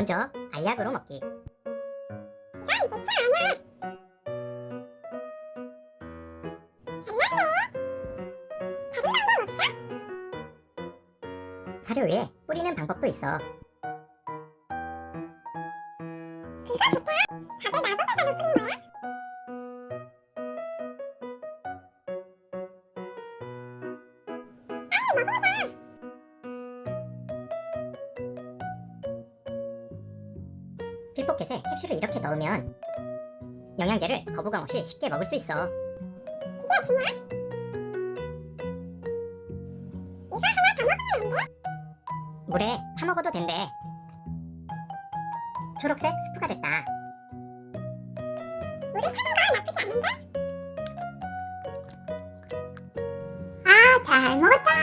먼저 알약으로 먹기 이건 대체 아니야. 달랐네. 다른 방법 없어? 사료 위에 뿌리는 방법도 있어 그거 좋다. 밥에 마법의 가루 뿌린 거야? 빨리 먹어보 자. 필포켓에 캡슐을 이렇게 넣으면 영양제를 거부감 없이 쉽게 먹을 수 있어 이게 중요해? 이거 하나 더 먹으면 안 돼? 물에 타먹어도 된대 초록색 스프가 됐다 우리 타는 거 나쁘지 않은데? 아, 잘 먹었다.